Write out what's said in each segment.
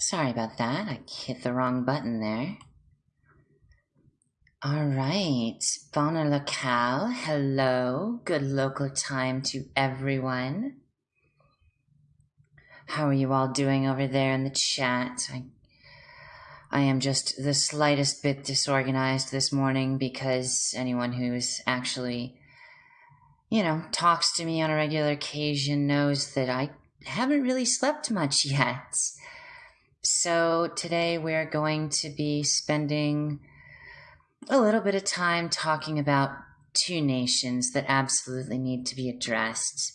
Sorry about that. I hit the wrong button there. All right. Bona locale. Hello. Good local time to everyone. How are you all doing over there in the chat? I, I am just the slightest bit disorganized this morning because anyone who's actually, you know, talks to me on a regular occasion knows that I haven't really slept much yet. So today we're going to be spending a little bit of time talking about two nations that absolutely need to be addressed.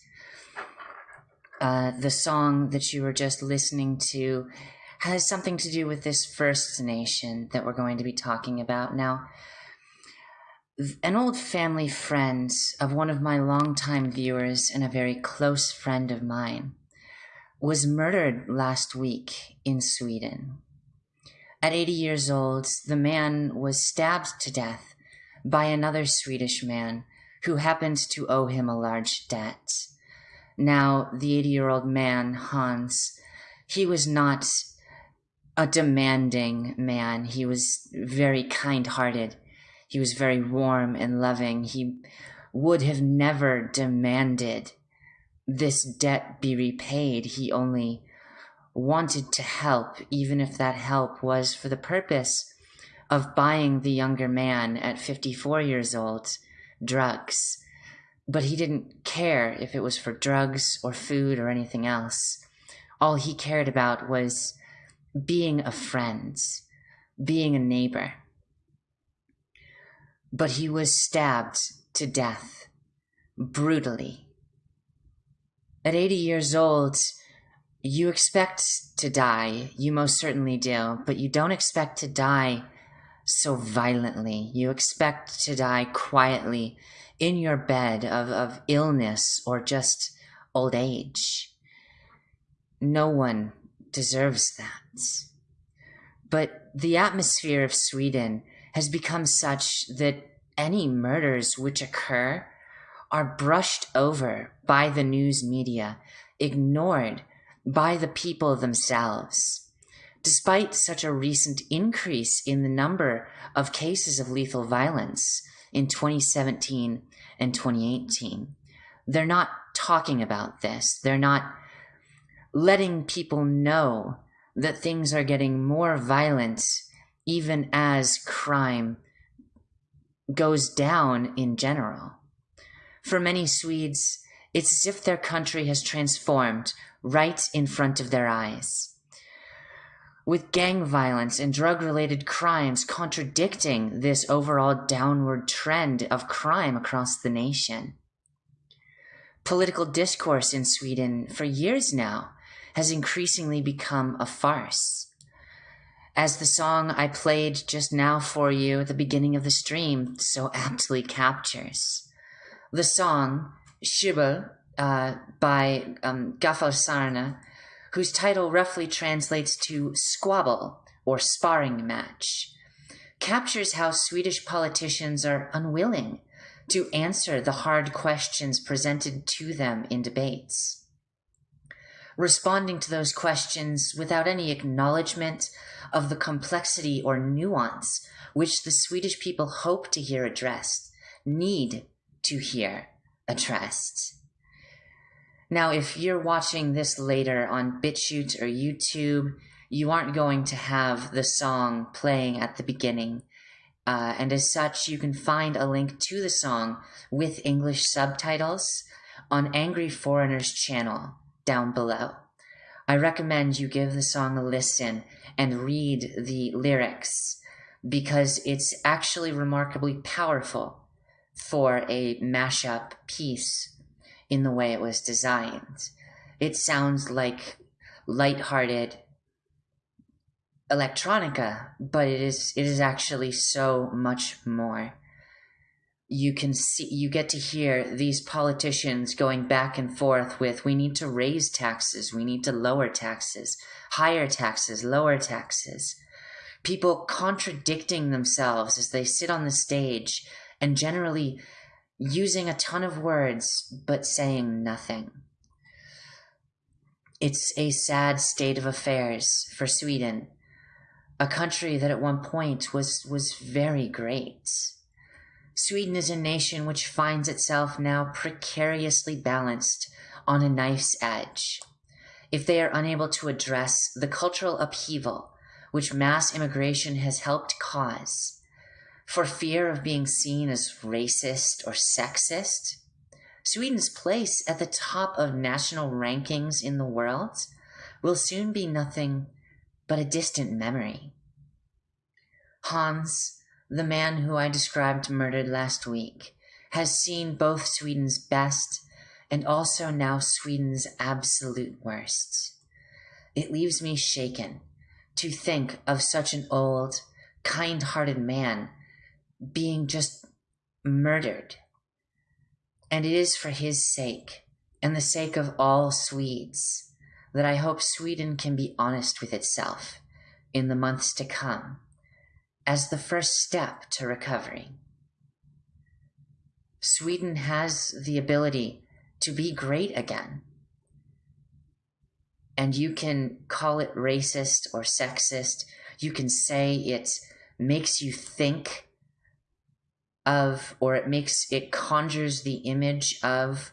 Uh, the song that you were just listening to has something to do with this first nation that we're going to be talking about. Now, an old family friend of one of my longtime viewers and a very close friend of mine was murdered last week in Sweden. At 80 years old, the man was stabbed to death by another Swedish man who happened to owe him a large debt. Now, the 80 year old man, Hans, he was not a demanding man. He was very kind hearted. He was very warm and loving. He would have never demanded this debt be repaid. He only wanted to help, even if that help was for the purpose of buying the younger man at 54 years old drugs. But he didn't care if it was for drugs or food or anything else. All he cared about was being a friend, being a neighbor. But he was stabbed to death brutally. At 80 years old, you expect to die. You most certainly do, but you don't expect to die so violently. You expect to die quietly in your bed of, of illness or just old age. No one deserves that. But the atmosphere of Sweden has become such that any murders which occur are brushed over by the news media, ignored by the people themselves. Despite such a recent increase in the number of cases of lethal violence in 2017 and 2018, they're not talking about this. They're not letting people know that things are getting more violent even as crime goes down in general. For many Swedes, it's as if their country has transformed right in front of their eyes. With gang violence and drug related crimes contradicting this overall downward trend of crime across the nation. Political discourse in Sweden for years now has increasingly become a farce. As the song I played just now for you at the beginning of the stream so aptly captures. The song, Käbbel, uh, by um, Sarna, whose title roughly translates to squabble or sparring match, captures how Swedish politicians are unwilling to answer the hard questions presented to them in debates. Responding to those questions without any acknowledgement of the complexity or nuance which the Swedish people hope to hear addressed, need to hear addressed. Now, if you're watching this later on BitChute or YouTube, you aren't going to have the song playing at the beginning. Uh, and as such, you can find a link to the song with English subtitles on Angry Foreigner's channel down below. I recommend you give the song a listen and read the lyrics because it's actually remarkably powerful for a mashup piece in the way it was designed. It sounds like light-hearted electronica, but it is it is actually so much more. You can see you get to hear these politicians going back and forth with we need to raise taxes, we need to lower taxes, higher taxes, lower taxes. People contradicting themselves as they sit on the stage and generally using a ton of words but saying nothing. It's a sad state of affairs for Sweden, a country that at one point was, was very great. Sweden is a nation which finds itself now precariously balanced on a knife's edge. If they are unable to address the cultural upheaval which mass immigration has helped cause, for fear of being seen as racist or sexist, Sweden's place at the top of national rankings in the world will soon be nothing but a distant memory. Hans, the man who I described murdered last week, has seen both Sweden's best and also now Sweden's absolute worst. It leaves me shaken to think of such an old, kind hearted man being just murdered. And it is for his sake and the sake of all Swedes that I hope Sweden can be honest with itself in the months to come as the first step to recovery. Sweden has the ability to be great again. And you can call it racist or sexist. You can say it makes you think of, or it makes, it conjures the image of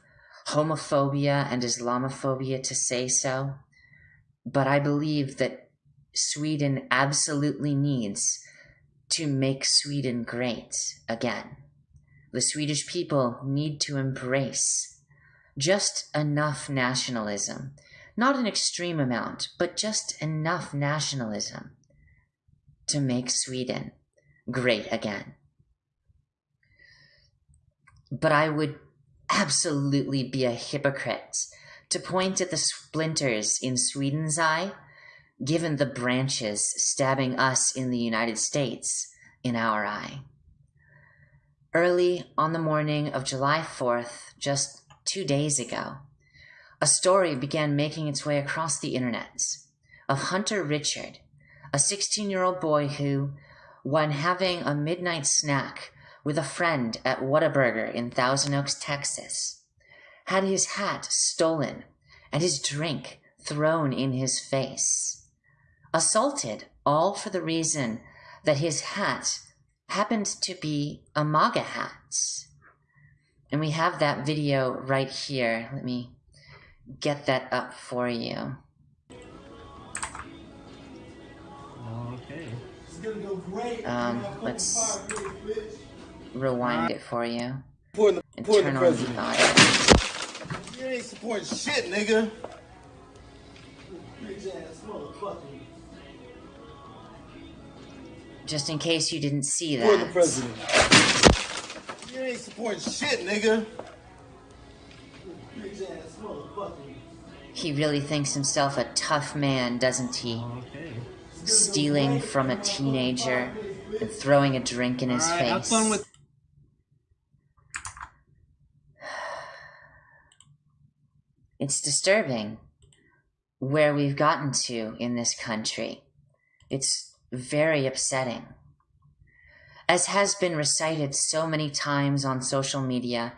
homophobia and Islamophobia to say so. But I believe that Sweden absolutely needs to make Sweden great again. The Swedish people need to embrace just enough nationalism, not an extreme amount, but just enough nationalism to make Sweden great again. But I would absolutely be a hypocrite to point at the splinters in Sweden's eye given the branches stabbing us in the United States in our eye. Early on the morning of July 4th, just two days ago, a story began making its way across the internet of Hunter Richard, a 16 year old boy who, when having a midnight snack with a friend at Whataburger in Thousand Oaks, Texas, had his hat stolen and his drink thrown in his face assaulted, all for the reason that his hat happened to be a MAGA hat. And we have that video right here. Let me get that up for you. Okay. Um, let's rewind it for you. Supporting the, And supporting turn the on the president. audio. You ain't supporting shit, nigga. Just in case you didn't see Supporting the that. president. You ain't supporting shit, nigga. He really thinks himself a tough man, doesn't he? Okay. Stealing from a teenager and throwing a drink in his Alright, have face. fun with It's disturbing where we've gotten to in this country. It's very upsetting. As has been recited so many times on social media,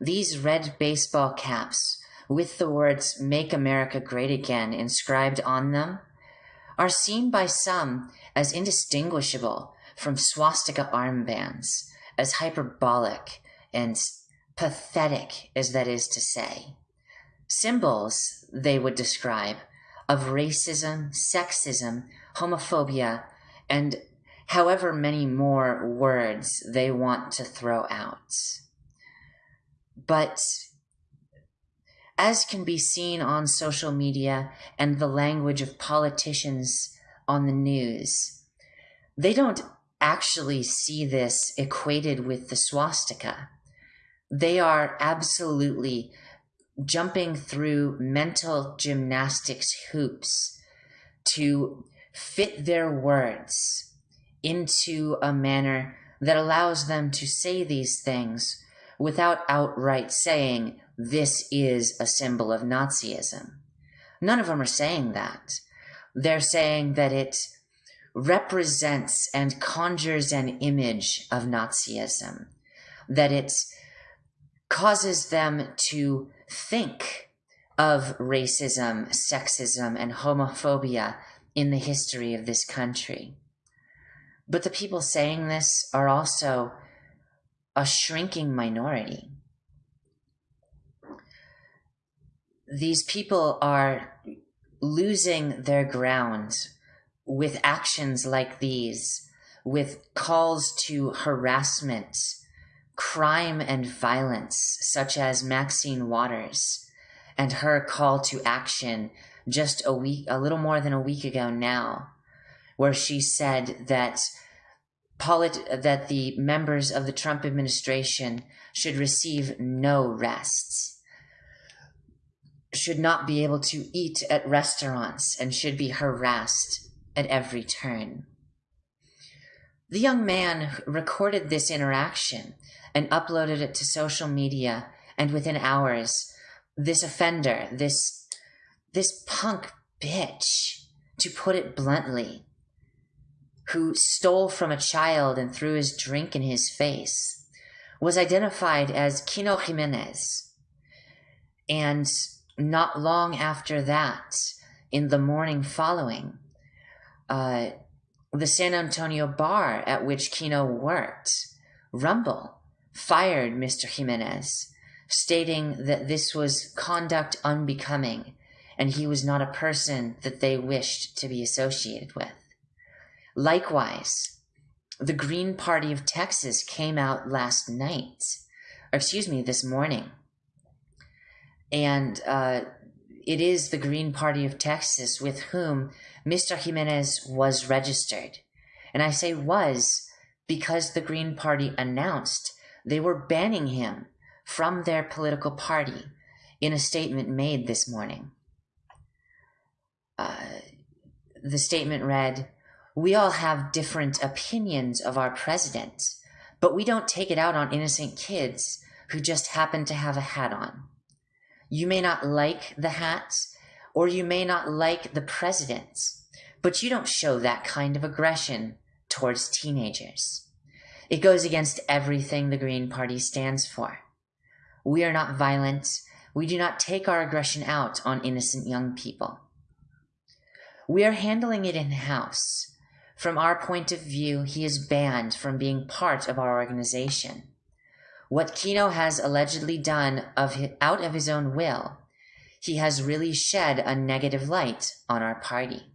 these red baseball caps with the words Make America Great Again inscribed on them are seen by some as indistinguishable from swastika armbands, as hyperbolic and pathetic as that is to say symbols they would describe of racism, sexism, homophobia, and however many more words they want to throw out. But as can be seen on social media and the language of politicians on the news, they don't actually see this equated with the swastika. They are absolutely jumping through mental gymnastics hoops to fit their words into a manner that allows them to say these things without outright saying, this is a symbol of Nazism. None of them are saying that. They're saying that it represents and conjures an image of Nazism, that it causes them to think of racism, sexism, and homophobia in the history of this country. But the people saying this are also a shrinking minority. These people are losing their ground with actions like these, with calls to harassment, crime, and violence, such as Maxine Waters and her call to action just a week, a little more than a week ago now, where she said that polit- that the members of the Trump administration should receive no rest, should not be able to eat at restaurants, and should be harassed at every turn. The young man recorded this interaction and uploaded it to social media, and within hours, this offender, this this punk bitch, to put it bluntly, who stole from a child and threw his drink in his face, was identified as Kino Jimenez. And not long after that, in the morning following, uh, the San Antonio bar at which Kino worked, Rumble, fired Mr. Jimenez, stating that this was conduct unbecoming and he was not a person that they wished to be associated with. Likewise, the Green Party of Texas came out last night, or excuse me, this morning. And uh, it is the Green Party of Texas with whom Mr. Jimenez was registered. And I say was because the Green Party announced they were banning him from their political party in a statement made this morning. Uh, the statement read, We all have different opinions of our president, but we don't take it out on innocent kids who just happen to have a hat on. You may not like the hat, or you may not like the president, but you don't show that kind of aggression towards teenagers. It goes against everything the Green Party stands for. We are not violent. We do not take our aggression out on innocent young people. We are handling it in house. From our point of view, he is banned from being part of our organization. What Kino has allegedly done of his, out of his own will, he has really shed a negative light on our party.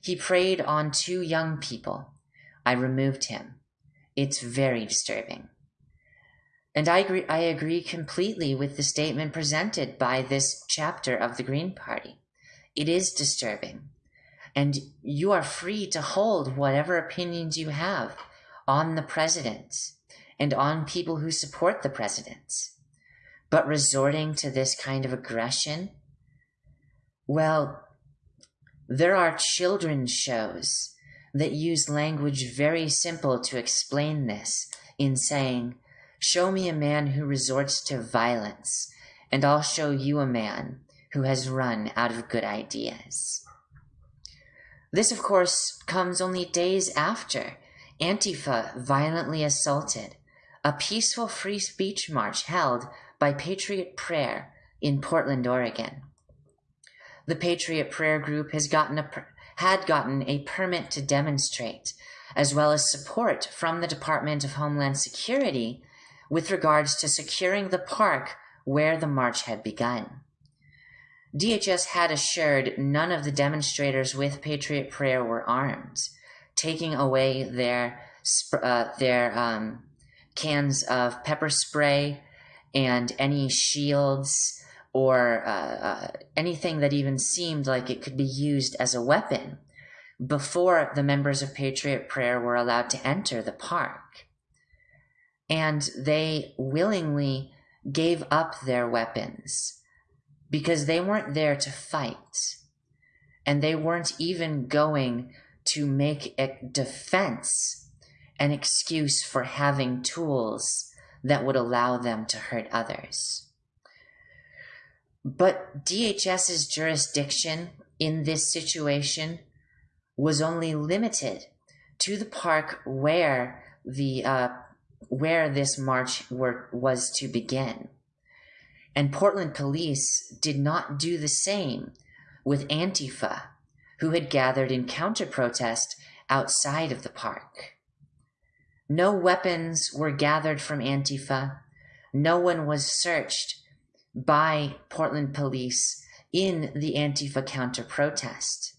He preyed on two young people. I removed him. It's very disturbing. And I agree, I agree completely with the statement presented by this chapter of the Green Party. It is disturbing. And you are free to hold whatever opinions you have on the president and on people who support the president. But resorting to this kind of aggression, well, there are children's shows that use language very simple to explain this in saying, Show me a man who resorts to violence, and I'll show you a man who has run out of good ideas. This, of course, comes only days after Antifa violently assaulted a peaceful free speech march held by Patriot Prayer in Portland, Oregon. The Patriot Prayer group has gotten a, had gotten a permit to demonstrate, as well as support from the Department of Homeland Security with regards to securing the park where the march had begun. DHS had assured none of the demonstrators with Patriot Prayer were armed, taking away their uh, their um, cans of pepper spray and any shields or uh, uh, anything that even seemed like it could be used as a weapon before the members of Patriot Prayer were allowed to enter the park. And they willingly gave up their weapons because they weren't there to fight. And they weren't even going to make a defense an excuse for having tools that would allow them to hurt others. But DHS's jurisdiction in this situation was only limited to the park where the uh, where this march were, was to begin. And Portland police did not do the same with Antifa, who had gathered in counter protest outside of the park. No weapons were gathered from Antifa. No one was searched by Portland police in the Antifa counter protest.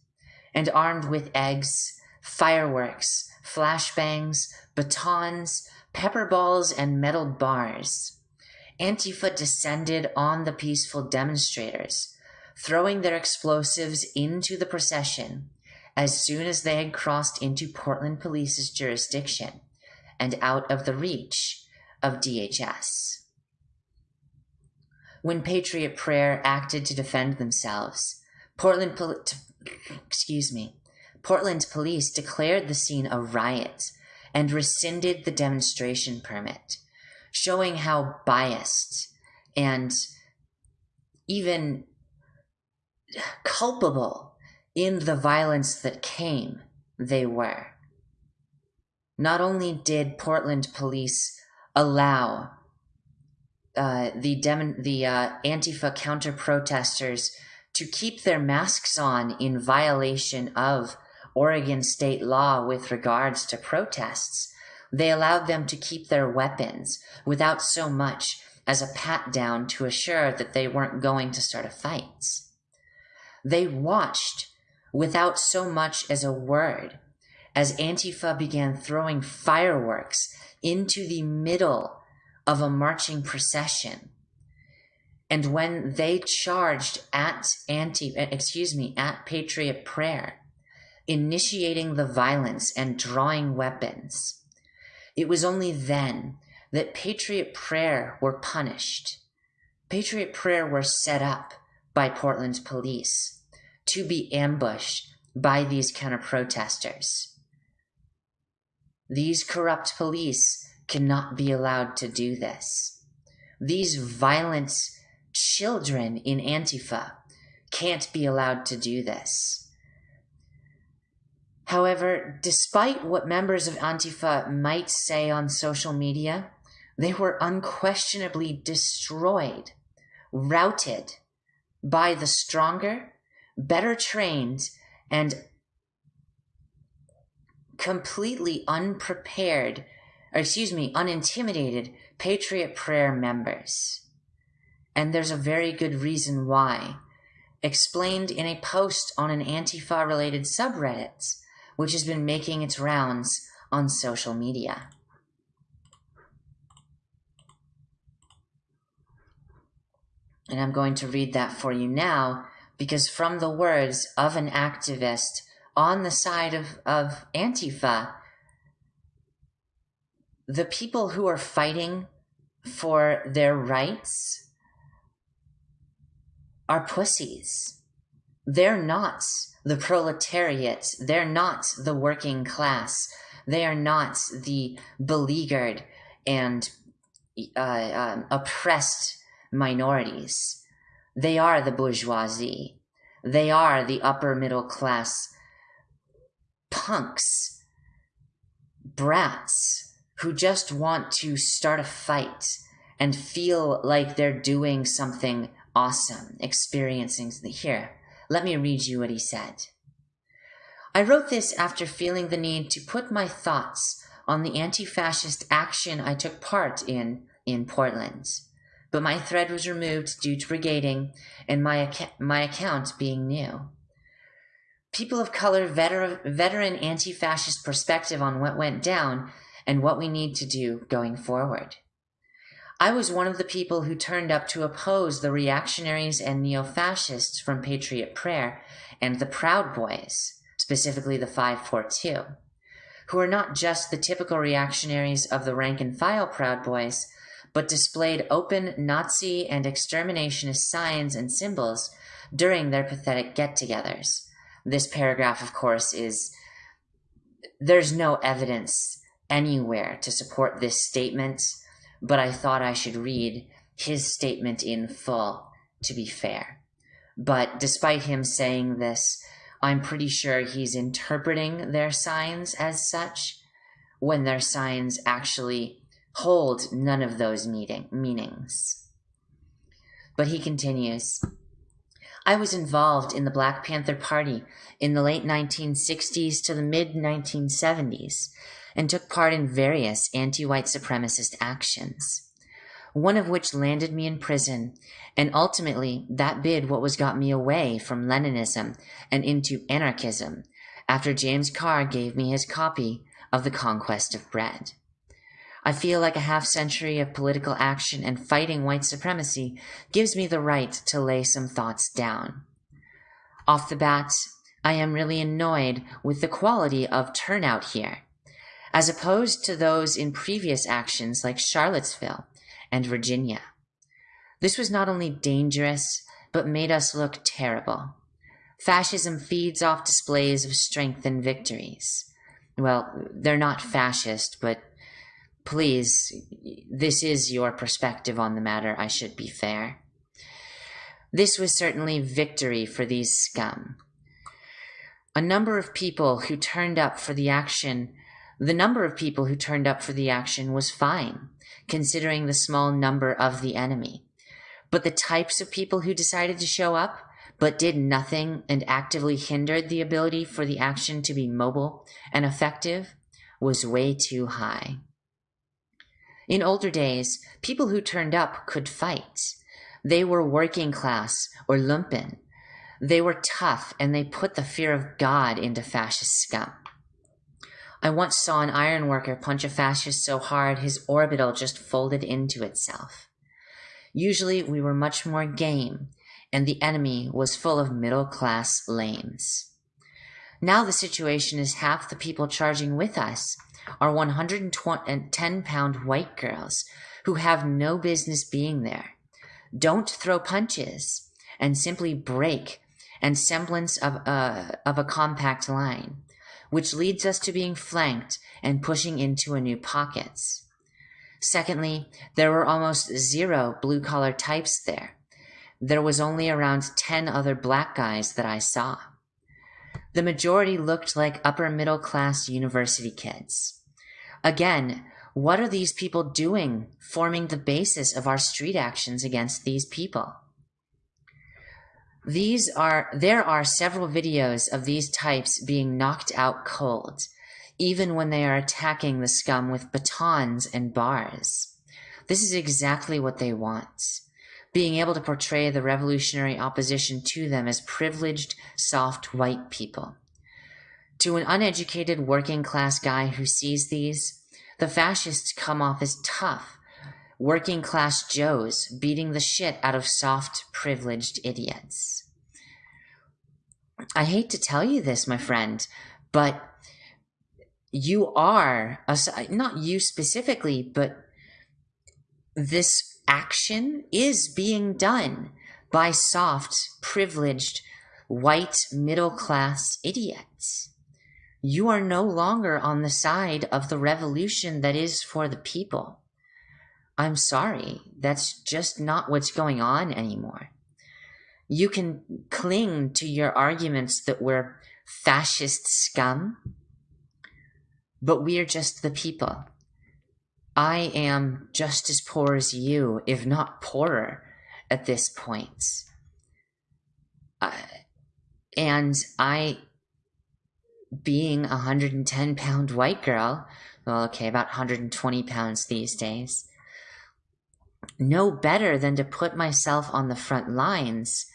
And armed with eggs, fireworks, flashbangs, batons, pepper balls, and metal bars, Antifa descended on the peaceful demonstrators, throwing their explosives into the procession as soon as they had crossed into Portland police's jurisdiction and out of the reach of DHS. When Patriot Prayer acted to defend themselves, Portland Pol- excuse me, Portland police declared the scene a riot and rescinded the demonstration permit, showing how biased and even culpable in the violence that came they were. Not only did Portland police allow uh, the dem- the uh, Antifa counter protesters to keep their masks on in violation of Oregon state law with regards to protests, they allowed them to keep their weapons without so much as a pat down to assure that they weren't going to start a fight. They watched without so much as a word as Antifa began throwing fireworks into the middle of a marching procession. And when they charged at anti, excuse me, at Patriot Prayer, initiating the violence and drawing weapons, it was only then that Patriot Prayer were punished. Patriot Prayer were set up by Portland police to be ambushed by these counter protesters. These corrupt police cannot be allowed to do this. These violent children in Antifa can't be allowed to do this. However, despite what members of Antifa might say on social media, they were unquestionably destroyed, routed by the stronger, better trained, and completely unprepared, or excuse me, unintimidated Patriot Prayer members. And there's a very good reason why, explained in a post on an Antifa related subreddit, which has been making its rounds on social media. And I'm going to read that for you now because, from the words of an activist on the side of, of Antifa, the people who are fighting for their rights are pussies. They're not the proletariat. They're not the working class. They are not the beleaguered and uh, um, oppressed minorities. They are the bourgeoisie. They are the upper middle class punks, brats who just want to start a fight and feel like they're doing something awesome, experiencing here. Let me read you what he said. I wrote this after feeling the need to put my thoughts on the anti fascist action I took part in in Portland. But my thread was removed due to brigading and my, ac- my account being new people of color veteran, veteran anti-fascist perspective on what went down and what we need to do going forward. I was one of the people who turned up to oppose the reactionaries and neo-fascists from Patriot Prayer and the Proud Boys, specifically the 542, who are not just the typical reactionaries of the rank and file Proud Boys, but displayed open Nazi and exterminationist signs and symbols during their pathetic get-togethers this paragraph, of course, is there's no evidence anywhere to support this statement, but I thought I should read his statement in full to be fair. But despite him saying this, I'm pretty sure he's interpreting their signs as such when their signs actually hold none of those meaning, meanings. But he continues I was involved in the Black Panther Party in the late 1960s to the mid 1970s and took part in various anti white supremacist actions, one of which landed me in prison, and ultimately that bid what was got me away from Leninism and into anarchism after James Carr gave me his copy of The Conquest of Bread. I feel like a half century of political action and fighting white supremacy gives me the right to lay some thoughts down. Off the bat, I am really annoyed with the quality of turnout here, as opposed to those in previous actions like Charlottesville and Virginia. This was not only dangerous, but made us look terrible. Fascism feeds off displays of strength and victories. Well, they're not fascist, but Please, this is your perspective on the matter, I should be fair. This was certainly victory for these scum. A number of people who turned up for the action, the number of people who turned up for the action was fine, considering the small number of the enemy. But the types of people who decided to show up, but did nothing and actively hindered the ability for the action to be mobile and effective, was way too high. In older days, people who turned up could fight. They were working class or lumpen. They were tough and they put the fear of God into fascist scum. I once saw an ironworker punch a fascist so hard his orbital just folded into itself. Usually we were much more game, and the enemy was full of middle class lames. Now the situation is half the people charging with us are 110 pound white girls who have no business being there, don't throw punches, and simply break and semblance of a, of a compact line, which leads us to being flanked and pushing into a new pockets. Secondly, there were almost zero blue collar types there. There was only around 10 other black guys that I saw. The majority looked like upper middle class university kids. Again, what are these people doing forming the basis of our street actions against these people? These are there are several videos of these types being knocked out cold, even when they are attacking the scum with batons and bars. This is exactly what they want. Being able to portray the revolutionary opposition to them as privileged, soft white people. To an uneducated working class guy who sees these, the fascists come off as tough, working class Joes beating the shit out of soft, privileged idiots. I hate to tell you this, my friend, but you are, not you specifically, but this action is being done by soft, privileged, white, middle class idiots you are no longer on the side of the revolution that is for the people. I'm sorry, that's just not what's going on anymore. You can cling to your arguments that we're fascist scum, but we're just the people. I am just as poor as you, if not poorer, at this point. Uh, and I being a 110 pound white girl, well, okay, about 120 pounds these days, know better than to put myself on the front lines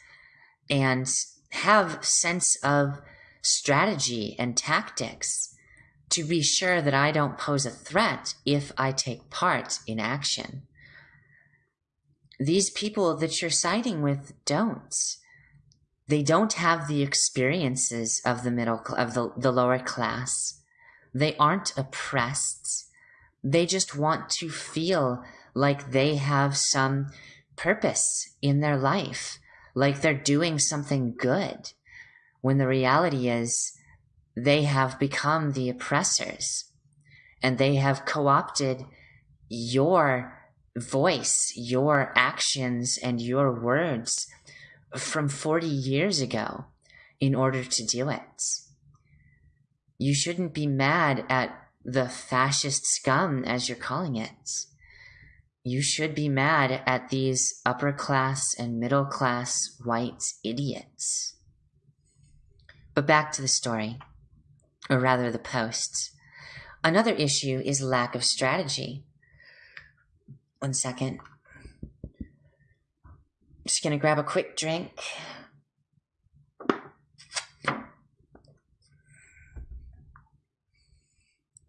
and have sense of strategy and tactics to be sure that I don't pose a threat if I take part in action. These people that you're siding with don't. They don't have the experiences of the middle of the, the lower class. They aren't oppressed. They just want to feel like they have some purpose in their life like they're doing something good when the reality is they have become the oppressors and they have co-opted your voice your actions and your words from 40 years ago in order to do it. You shouldn't be mad at the fascist scum, as you're calling it. You should be mad at these upper class and middle class white idiots. But back to the story, or rather the posts. Another issue is lack of strategy. One second. Just gonna grab a quick drink.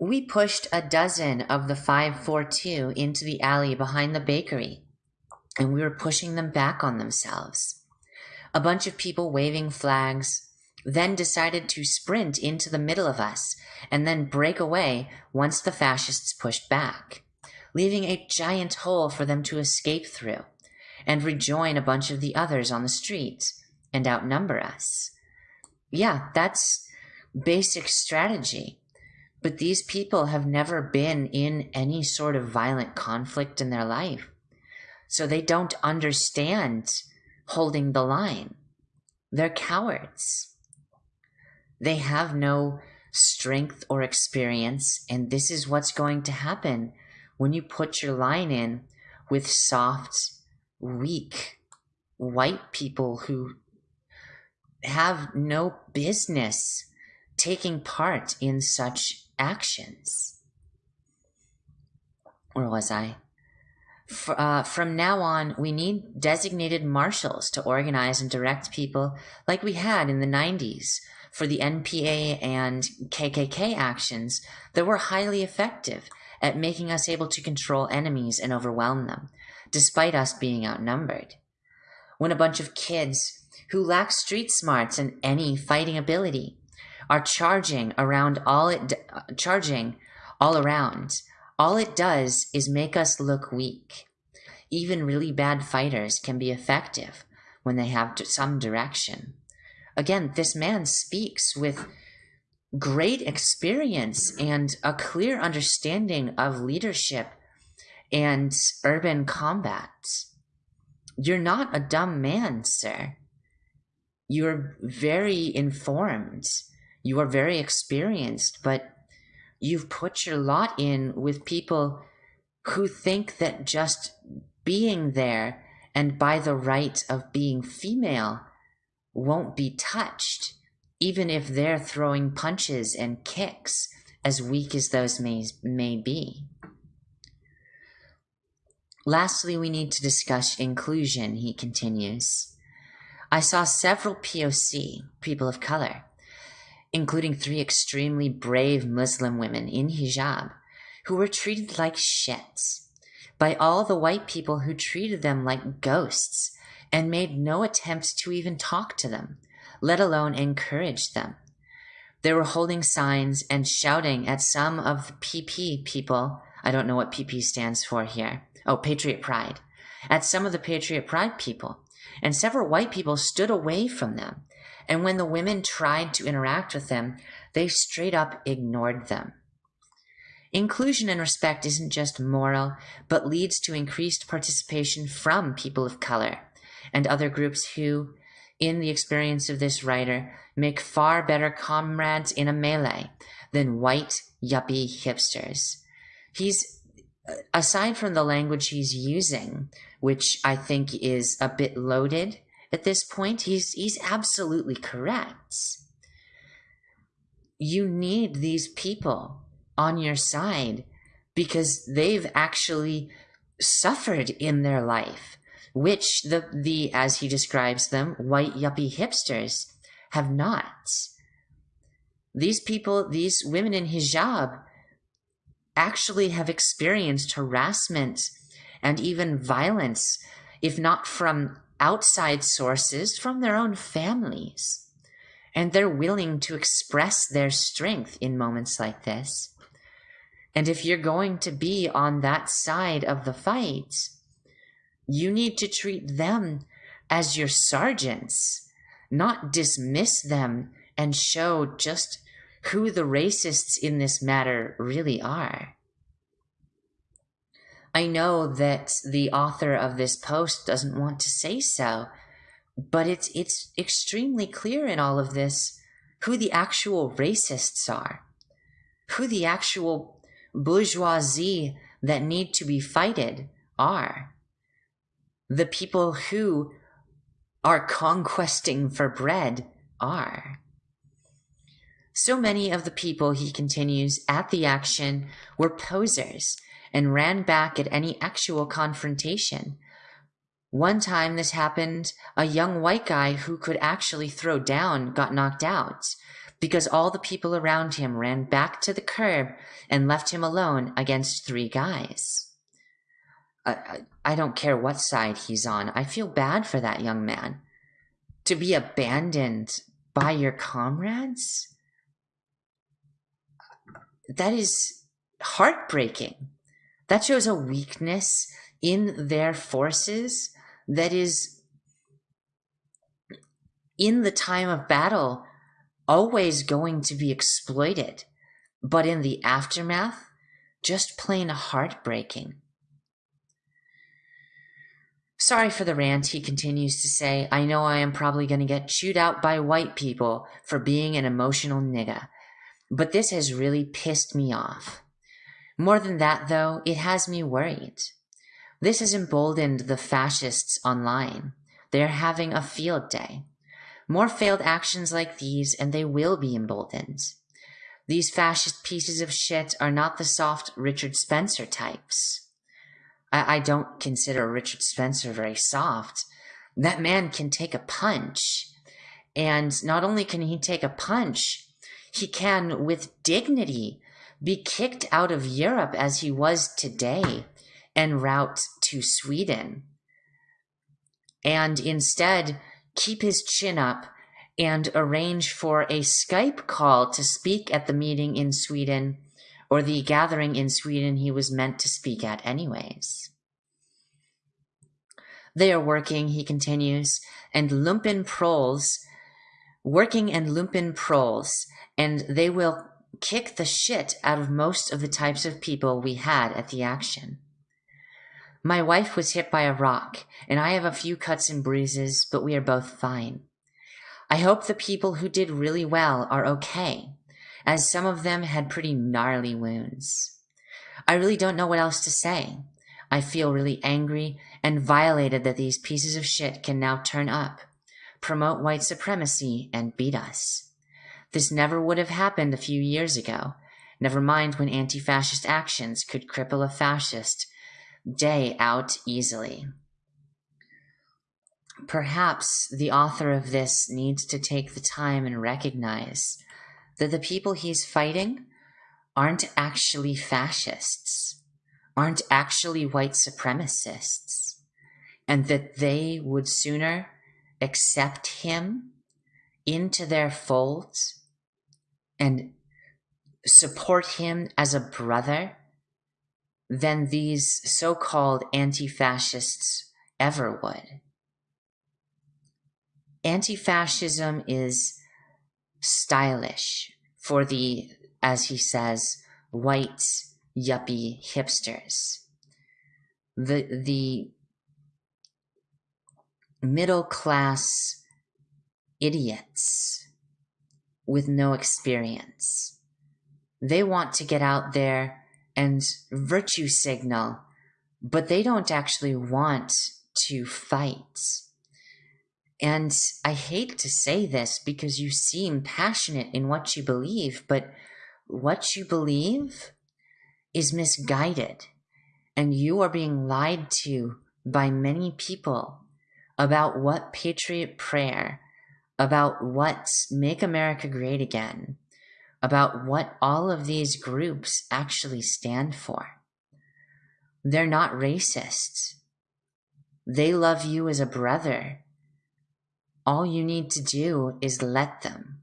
We pushed a dozen of the 542 into the alley behind the bakery, and we were pushing them back on themselves. A bunch of people waving flags then decided to sprint into the middle of us and then break away once the fascists pushed back, leaving a giant hole for them to escape through and rejoin a bunch of the others on the street and outnumber us. Yeah, that's basic strategy. But these people have never been in any sort of violent conflict in their life. So they don't understand holding the line. They're cowards. They have no strength or experience, and this is what's going to happen when you put your line in with soft, weak, white people who have no business taking part in such actions. Where was I? For, uh, from now on, we need designated marshals to organize and direct people like we had in the 90s for the NPA and KKK actions that were highly effective at making us able to control enemies and overwhelm them, despite us being outnumbered. When a bunch of kids who lack street smarts and any fighting ability are charging around all it uh, charging all around. All it does is make us look weak. Even really bad fighters can be effective when they have some direction. Again, this man speaks with great experience and a clear understanding of leadership and urban combat. You're not a dumb man, sir. You're very informed you are very experienced, but you've put your lot in with people who think that just being there and by the right of being female won't be touched, even if they're throwing punches and kicks, as weak as those may, may be. Lastly, we need to discuss inclusion, he continues. I saw several POC, people of color, including three extremely brave Muslim women in hijab who were treated like shits by all the white people who treated them like ghosts and made no attempt to even talk to them, let alone encourage them. They were holding signs and shouting at some of the PP people. I don't know what PP stands for here. Oh, Patriot Pride. At some of the Patriot Pride people. And several white people stood away from them and when the women tried to interact with them, they straight up ignored them. Inclusion and respect isn't just moral, but leads to increased participation from people of color and other groups who, in the experience of this writer, make far better comrades in a melee than white yuppie hipsters. He's, uh, aside from the language he's using, which I think is a bit loaded, at this point, he's he's absolutely correct. You need these people on your side because they've actually suffered in their life, which the the as he describes them, white yuppie hipsters have not. These people, these women in hijab, actually have experienced harassment and even violence, if not from outside sources from their own families. And they're willing to express their strength in moments like this. And if you're going to be on that side of the fight, you need to treat them as your sergeants, not dismiss them and show just who the racists in this matter really are. I know that the author of this post doesn't want to say so, but it's it's extremely clear in all of this who the actual racists are, who the actual bourgeoisie that need to be fighted are. The people who are conquesting for bread are. So many of the people, he continues, at the action were posers and ran back at any actual confrontation. One time this happened, a young white guy who could actually throw down got knocked out because all the people around him ran back to the curb and left him alone against three guys. I, I don't care what side he's on. I feel bad for that young man. To be abandoned by your comrades? That is heartbreaking. That shows a weakness in their forces that is, in the time of battle, always going to be exploited. But in the aftermath, just plain heartbreaking. Sorry for the rant, he continues to say. I know I am probably going to get chewed out by white people for being an emotional nigga, but this has really pissed me off. More than that, though, it has me worried. This has emboldened the fascists online. They're having a field day. More failed actions like these, and they will be emboldened. These fascist pieces of shit are not the soft Richard Spencer types. I, I don't consider Richard Spencer very soft. That man can take a punch. And not only can he take a punch, he can, with dignity, be kicked out of Europe as he was today en route to Sweden. And instead, keep his chin up and arrange for a Skype call to speak at the meeting in Sweden or the gathering in Sweden he was meant to speak at, anyways. They are working, he continues, and lumpen proles, working and lumpen proles, and they will kick the shit out of most of the types of people we had at the action. My wife was hit by a rock, and I have a few cuts and bruises, but we are both fine. I hope the people who did really well are okay, as some of them had pretty gnarly wounds. I really don't know what else to say. I feel really angry and violated that these pieces of shit can now turn up, promote white supremacy, and beat us. This never would have happened a few years ago, never mind when anti fascist actions could cripple a fascist day out easily. Perhaps the author of this needs to take the time and recognize that the people he's fighting aren't actually fascists, aren't actually white supremacists, and that they would sooner accept him into their folds and support him as a brother than these so called anti fascists ever would. Anti fascism is stylish for the, as he says, white yuppie hipsters. The, the middle class idiots with no experience. They want to get out there and virtue signal, but they don't actually want to fight. And I hate to say this because you seem passionate in what you believe, but what you believe is misguided. And you are being lied to by many people about what patriot prayer, about what make America great again, about what all of these groups actually stand for. They're not racists. They love you as a brother. All you need to do is let them.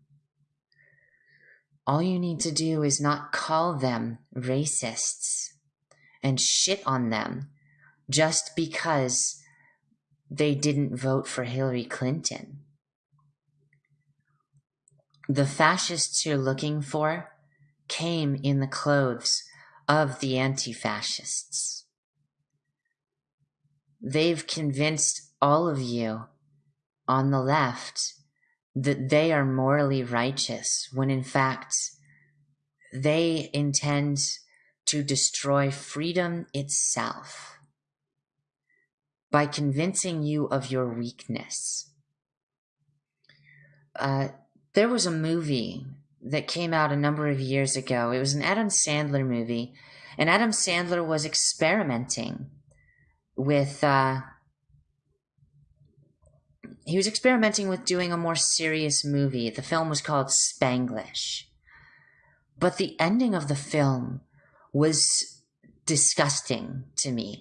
All you need to do is not call them racists and shit on them just because they didn't vote for Hillary Clinton. The fascists you're looking for came in the clothes of the anti fascists. They've convinced all of you on the left that they are morally righteous when in fact they intend to destroy freedom itself. by convincing you of your weakness. Uh, there was a movie that came out a number of years ago. It was an Adam Sandler movie, and Adam Sandler was experimenting with. Uh, he was experimenting with doing a more serious movie. The film was called Spanglish. But the ending of the film was disgusting to me.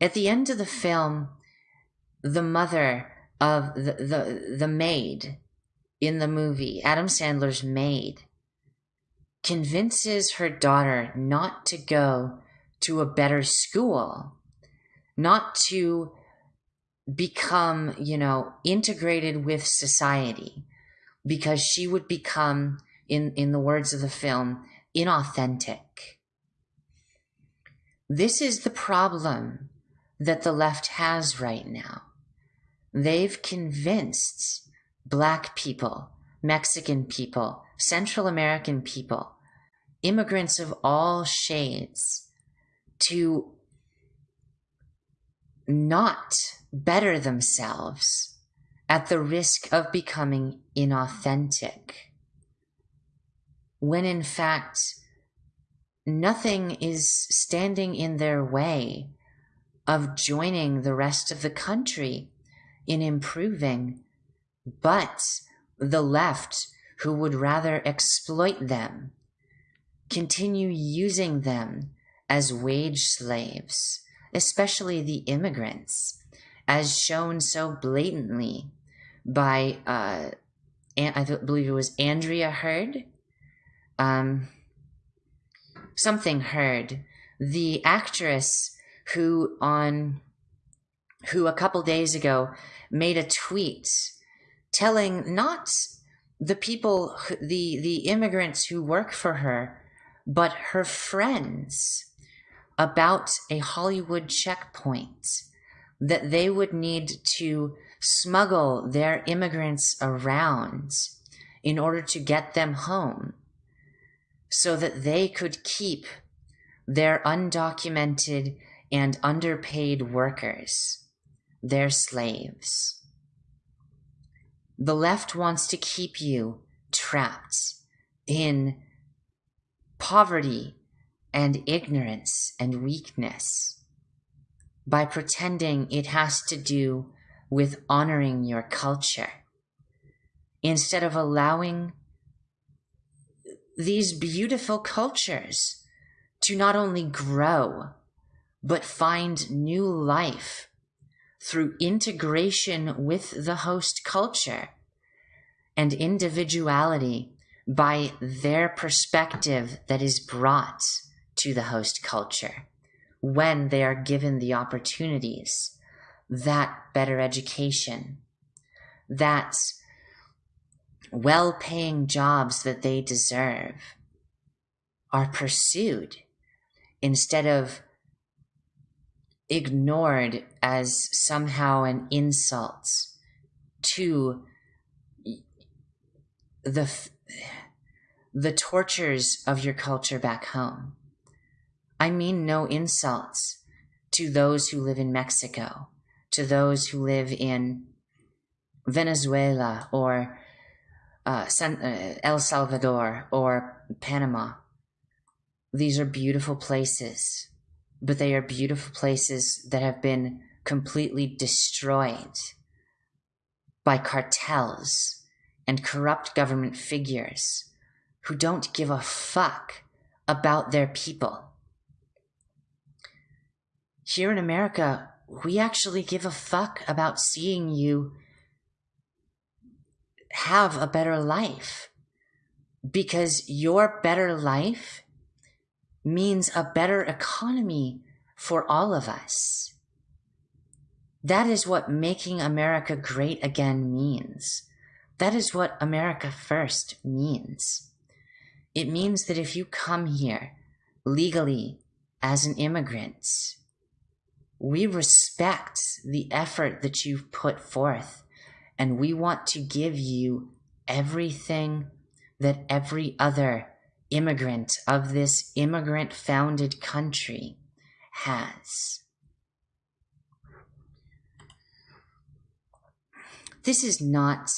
At the end of the film, the mother of the, the, the maid in the movie, Adam Sandler's maid, convinces her daughter not to go to a better school, not to become, you know, integrated with society, because she would become, in, in the words of the film, inauthentic. This is the problem that the left has right now. They've convinced Black people, Mexican people, Central American people, immigrants of all shades to not better themselves at the risk of becoming inauthentic. When in fact, nothing is standing in their way of joining the rest of the country in improving, but the left, who would rather exploit them, continue using them as wage slaves, especially the immigrants, as shown so blatantly by, uh, I believe it was Andrea Heard, um, something Heard, the actress who on who a couple days ago made a tweet telling not the people the the immigrants who work for her but her friends about a Hollywood checkpoint that they would need to smuggle their immigrants around in order to get them home so that they could keep their undocumented and underpaid workers, their slaves. The left wants to keep you trapped in poverty and ignorance and weakness by pretending it has to do with honoring your culture. Instead of allowing these beautiful cultures to not only grow but find new life through integration with the host culture and individuality by their perspective that is brought to the host culture. When they are given the opportunities that better education, that well paying jobs that they deserve are pursued instead of ignored as somehow an insult to the the tortures of your culture back home. I mean no insults to those who live in Mexico, to those who live in Venezuela or uh, San, uh, El Salvador or Panama. These are beautiful places but they are beautiful places that have been completely destroyed by cartels and corrupt government figures who don't give a fuck about their people. Here in America, we actually give a fuck about seeing you have a better life because your better life means a better economy for all of us. That is what making America great again means. That is what America first means. It means that if you come here legally as an immigrant, we respect the effort that you've put forth and we want to give you everything that every other immigrant of this immigrant founded country has. This is not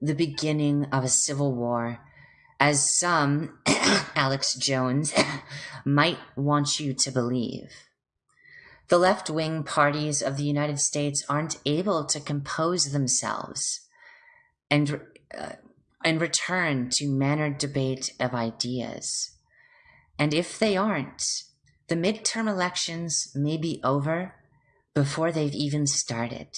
the beginning of a civil war, as some, Alex Jones, might want you to believe. The left wing parties of the United States aren't able to compose themselves and uh, and return to mannered debate of ideas. And if they aren't, the midterm elections may be over before they've even started.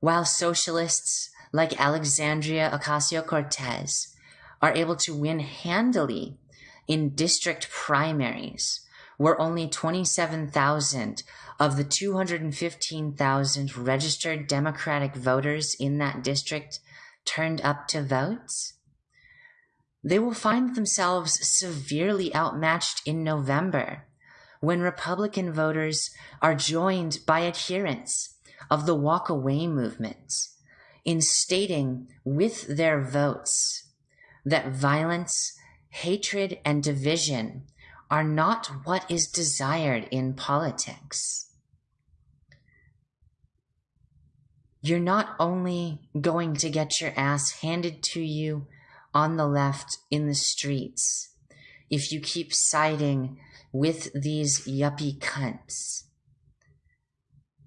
While socialists like Alexandria Ocasio Cortez are able to win handily in district primaries, where only 27,000 of the 215,000 registered Democratic voters in that district turned up to vote, they will find themselves severely outmatched in November when Republican voters are joined by adherents of the walk away movement in stating with their votes that violence, hatred, and division are not what is desired in politics. You're not only going to get your ass handed to you on the left in the streets if you keep siding with these yuppie cunts.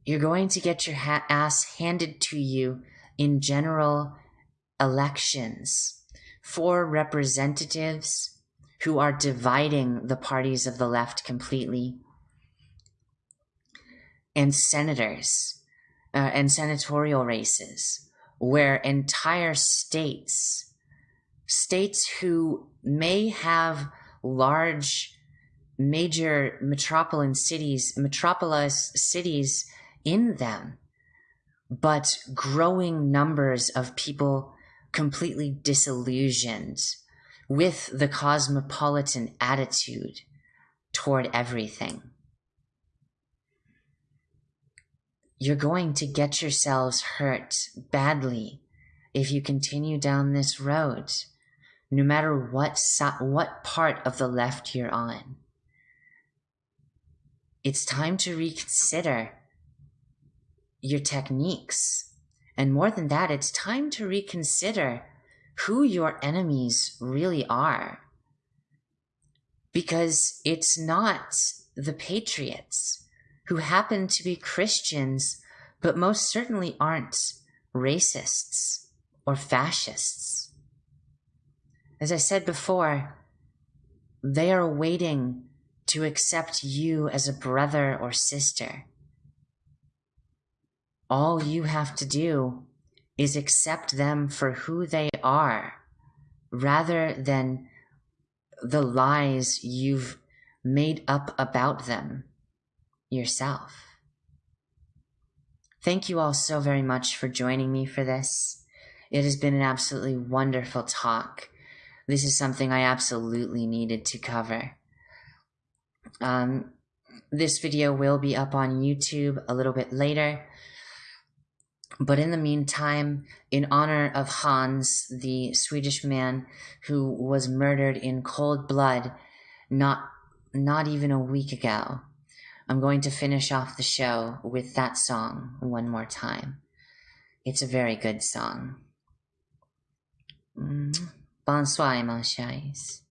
You're going to get your ha- ass handed to you in general elections for representatives who are dividing the parties of the left completely, and senators uh, and senatorial races, where entire states, states who may have large major metropolitan cities, metropolis cities in them, but growing numbers of people completely disillusioned with the cosmopolitan attitude toward everything. You're going to get yourselves hurt badly if you continue down this road, no matter what, what part of the left you're on. It's time to reconsider your techniques. And more than that, it's time to reconsider who your enemies really are. Because it's not the patriots who happen to be Christians, but most certainly aren't racists or fascists. As I said before, they are waiting to accept you as a brother or sister. All you have to do is accept them for who they are rather than the lies you've made up about them yourself. Thank you all so very much for joining me for this. It has been an absolutely wonderful talk. This is something I absolutely needed to cover. Um, this video will be up on YouTube a little bit later. But in the meantime, in honor of Hans, the Swedish man who was murdered in cold blood not, not even a week ago, I'm going to finish off the show with that song one more time. It's a very good song. Mm. Bonsoir, mon chers.